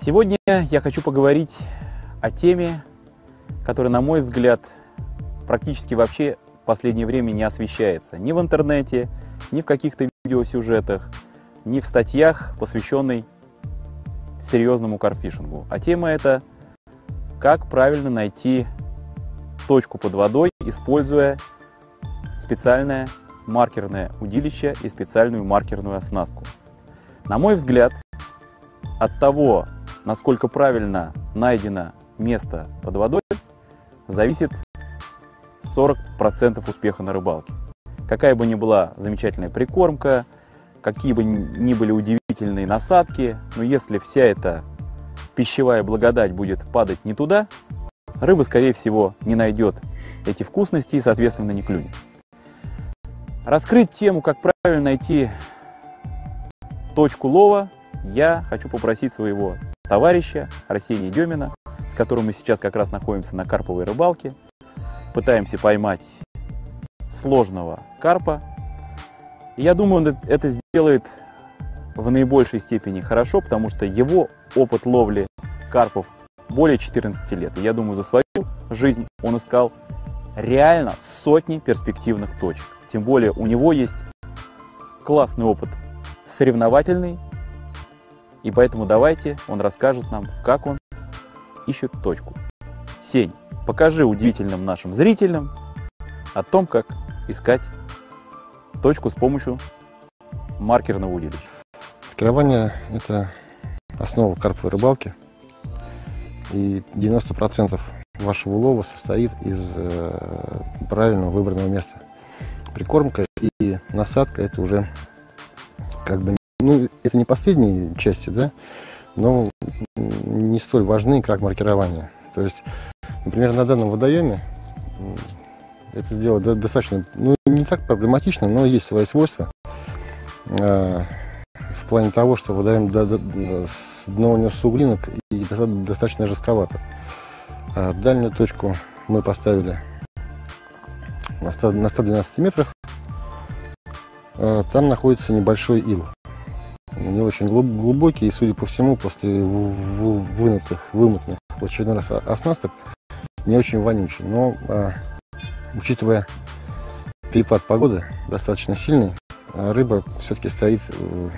Сегодня я хочу поговорить о теме, которая, на мой взгляд, практически вообще в последнее время не освещается ни в интернете, ни в каких-то видеосюжетах, ни в статьях, посвященной серьезному карфишингу. А тема это как правильно найти точку под водой, используя специальное маркерное удилище и специальную маркерную оснастку. На мой взгляд, от того, насколько правильно найдено место под водой, зависит 40% успеха на рыбалке. Какая бы ни была замечательная прикормка, какие бы ни были удивительные насадки, но если вся эта пищевая благодать будет падать не туда, рыба, скорее всего, не найдет эти вкусности и, соответственно, не клюнет. Раскрыть тему, как правильно найти точку лова, я хочу попросить своего товарища Арсения Демина, с которым мы сейчас как раз находимся на карповой рыбалке. Пытаемся поймать сложного карпа. Я думаю, он это сделает в наибольшей степени хорошо, потому что его опыт ловли карпов более 14 лет. И я думаю, за свою жизнь он искал реально сотни перспективных точек. Тем более у него есть классный опыт соревновательный, и поэтому давайте он расскажет нам, как он ищет точку. Сень, покажи удивительным нашим зрителям о том, как искать точку с помощью маркерного удилища. Маркирование – это основа карповой рыбалки. И 90% вашего улова состоит из э, правильного выбранного места. Прикормка и насадка – это уже как бы ну, это не последние части, да, но не столь важны, как маркирование. То есть, например, на данном водоеме это сделать достаточно, ну, не так проблематично, но есть свои свойства. Э, в плане того, что водоем с дно у него суглинок и достаточно жестковато. А дальнюю точку мы поставили на 112 метрах. Э, там находится небольшой ил не очень глубокий, и, судя по всему, после вынутых, вымытных в очередной раз оснасток, не очень вонючий. Но, а, учитывая перепад погоды достаточно сильный, а рыба все-таки стоит э,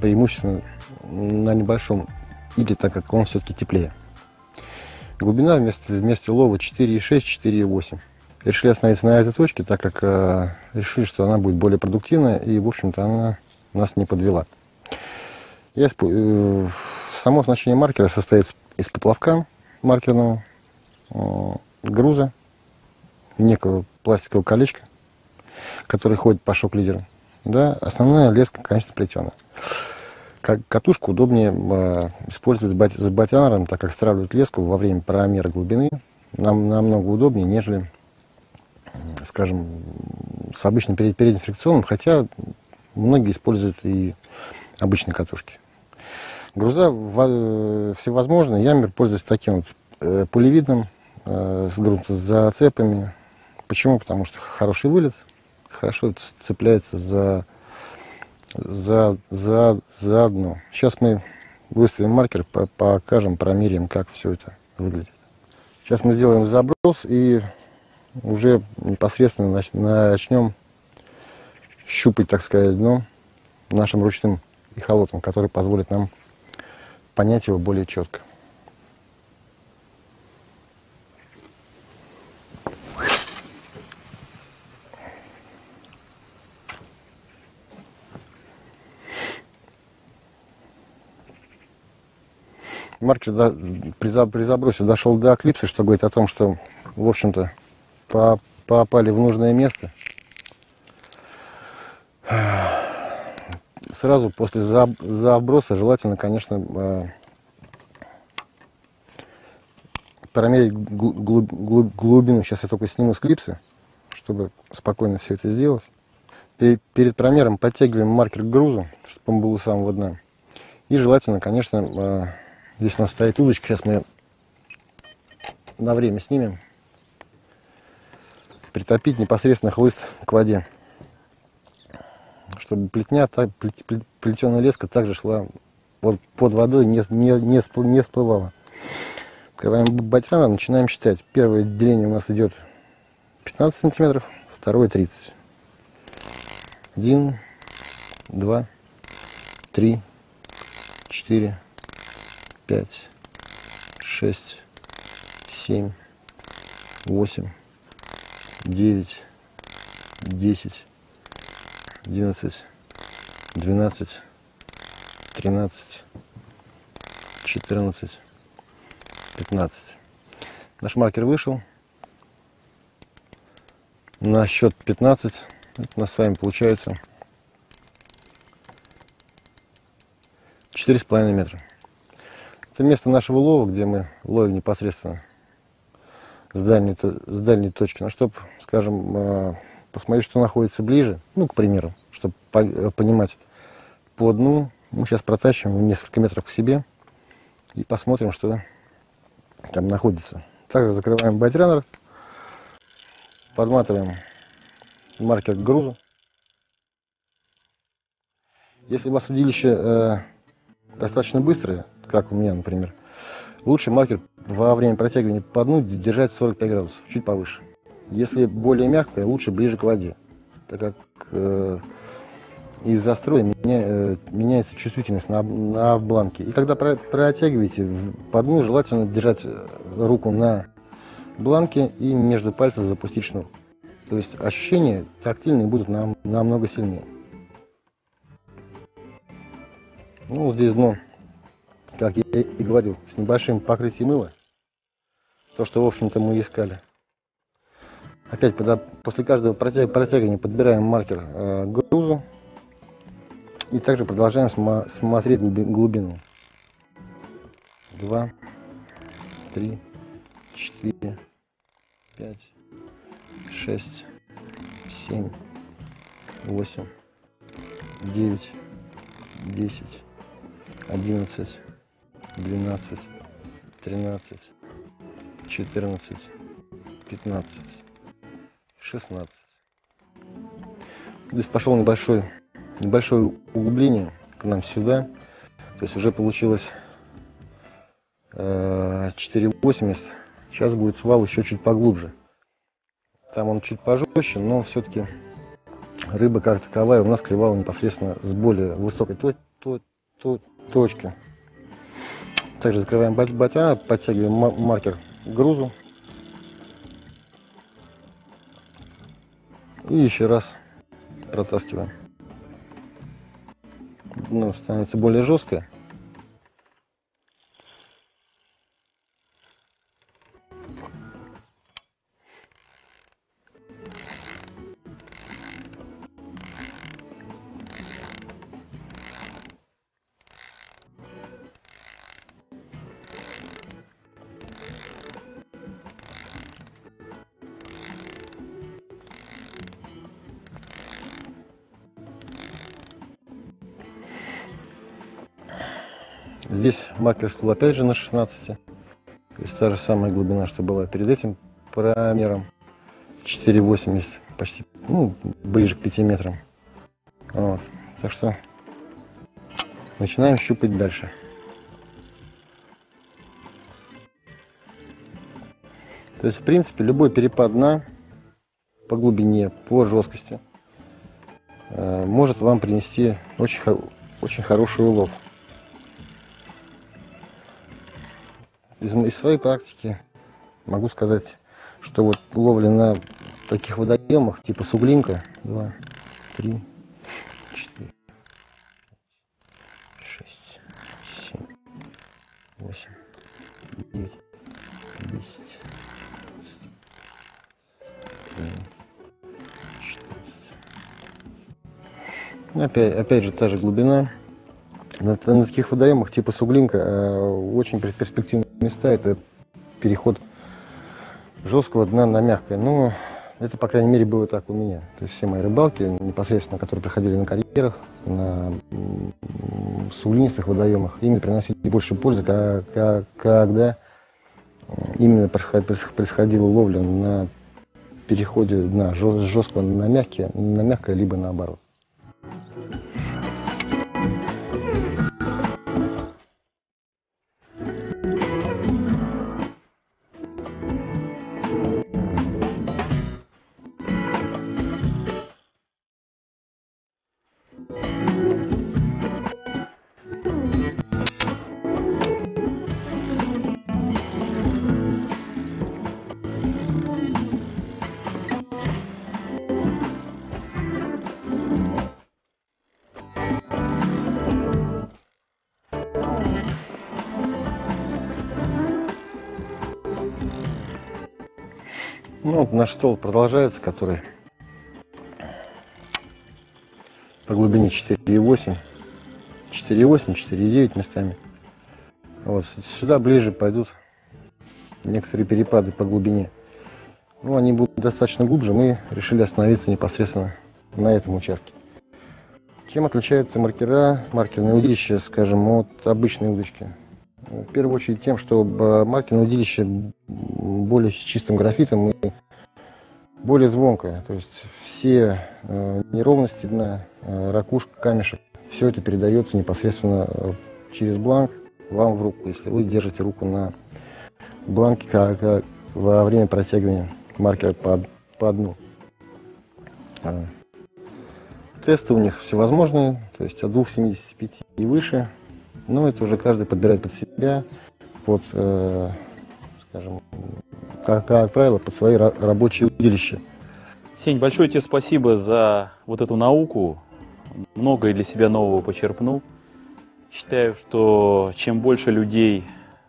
преимущественно на небольшом или так как он все-таки теплее. Глубина вместе, вместе лова 4,6, 4,8. Решили остановиться на этой точке, так как э, решили, что она будет более продуктивная и, в общем-то, она нас не подвела. Я, э, само значение маркера состоит из поплавка маркерного, э, груза, некого пластикового колечка, который ходит по шок-лидеру. Да, основная леска, конечно, плетеная. Как катушку удобнее э, использовать с, бат, с батянером, так как стравливать леску во время промера глубины нам намного удобнее, нежели, скажем, с обычным перед, фрикционным, хотя многие используют и обычные катушки. Груза всевозможные. Я, например, пользуюсь таким вот э, пулевидным э, с грунтозацепами. Почему? Потому что хороший вылет, хорошо цепляется за, за, за, за дно. Сейчас мы выставим маркер, покажем, промеряем, как все это выглядит. Сейчас мы сделаем заброс и уже непосредственно начнем щупать, так сказать, дно нашим ручным эхолотом, который позволит нам понять его более четко. Маркер да, при, забросе дошел до эклипса, что говорит о том, что, в общем-то, попали в нужное место. Сразу после заброса желательно, конечно, э, промерить глубину. Сейчас я только сниму с чтобы спокойно все это сделать. Перед промером подтягиваем маркер к грузу, чтобы он был у самого дна. И желательно, конечно, э, здесь у нас стоит удочка, сейчас мы на время снимем, притопить непосредственно хлыст к воде чтобы плетня, плетеная леска также шла под, под водой не, не, не, не всплывало. Открываем батьранер, начинаем считать. Первое деление у нас идет 15 сантиметров, второе 30. Один, два, три, четыре, пять, шесть, семь, восемь, девять, десять, одиннадцать, двенадцать, тринадцать, четырнадцать, пятнадцать. Наш маркер вышел. На счет 15 это у нас с вами получается 4,5 метра. Это место нашего лова, где мы ловим непосредственно с дальней, с дальней точки. Но чтобы, скажем, э, посмотреть, что находится ближе, ну, к примеру, чтобы понимать по дну, мы сейчас протащим несколько метров к себе и посмотрим, что там находится. Также закрываем байтренер, подматываем маркер к грузу. Если у вас удилище э, достаточно быстрое, как у меня, например, лучше маркер во время протягивания по дну держать 45 градусов, чуть повыше. Если более мягкое, лучше ближе к воде, так как э, из-за строя меня- э, меняется чувствительность на, на бланке. И когда про- протягиваете по дну, желательно держать э, руку на бланке и между пальцев запустить шнур. То есть ощущения тактильные будут нам, намного сильнее. Ну, здесь дно, как я и говорил, с небольшим покрытием мыла. То, что, в общем-то, мы искали. Опять, когда после каждого протя- протягивания подбираем маркер э, грузу. И также продолжаем сма- смотреть глуби- глубину. Два, три, четыре, пять, шесть, семь, восемь, девять, десять, одиннадцать, двенадцать, тринадцать, четырнадцать, пятнадцать, шестнадцать. Здесь пошел небольшой, небольшое углубление к нам сюда. То есть уже получилось э, 4,80. Сейчас будет свал еще чуть поглубже. Там он чуть пожестче, но все-таки рыба как таковая у нас клевала непосредственно с более высокой то- то- то- точки. Также закрываем бат- батя, подтягиваем ма- маркер к грузу. И еще раз протаскиваем. Ну, становится более жесткое. Здесь маркер стул опять же на 16. То есть та же самая глубина, что была перед этим промером. 4,80, почти, ну, ближе к 5 метрам. Вот. Так что начинаем щупать дальше. То есть, в принципе, любой перепад дна по глубине, по жесткости э, может вам принести очень, очень хороший улов. Из, из своей практики могу сказать, что вот ловля на таких водоемах, типа суглинка, 2, 3, 4, 6, 7, 8, 9, 10, 14. Ну, Опять, опять же, та же глубина. На, на таких водоемах типа суглинка э, очень пер- перспективные места это переход жесткого дна на мягкое. Ну, это, по крайней мере, было так у меня. То есть все мои рыбалки, непосредственно, которые проходили на карьерах, на суглинистых водоемах, ими приносили больше пользы, ка- ка- когда именно происход- проис- происходила ловля на переходе дна жесткого на мягкое, на мягкое, либо наоборот. Ну, вот наш стол продолжается, который по глубине 4,8, 4,8, 4,9 местами. Вот сюда ближе пойдут некоторые перепады по глубине. Ну, они будут достаточно глубже, мы решили остановиться непосредственно на этом участке. Чем отличаются маркера, маркерные удилища, скажем, от обычной удочки? В первую очередь тем, что маркерное удилище более с чистым графитом и более звонкое. То есть все э, неровности дна, э, ракушка, камешек, все это передается непосредственно э, через бланк вам в руку, если вы держите руку на бланке как, как во время протягивания маркера по, по дну. А, тесты у них всевозможные, то есть от 2,75 и выше. Но это уже каждый подбирает под себя, под, э, скажем, как, правило, под свои рабочие удилища. Сень, большое тебе спасибо за вот эту науку. Многое для себя нового почерпнул. Считаю, что чем больше людей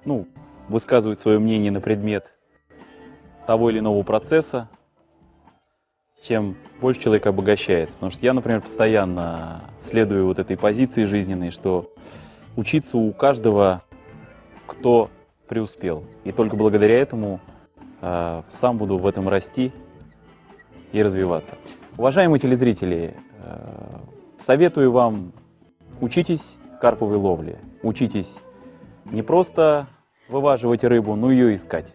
ну, высказывают свое мнение на предмет того или иного процесса, тем больше человек обогащается. Потому что я, например, постоянно следую вот этой позиции жизненной, что учиться у каждого, кто преуспел. И только благодаря этому сам буду в этом расти и развиваться. Уважаемые телезрители, э, советую вам учитесь карповой ловле, учитесь не просто вываживать рыбу, но ее искать.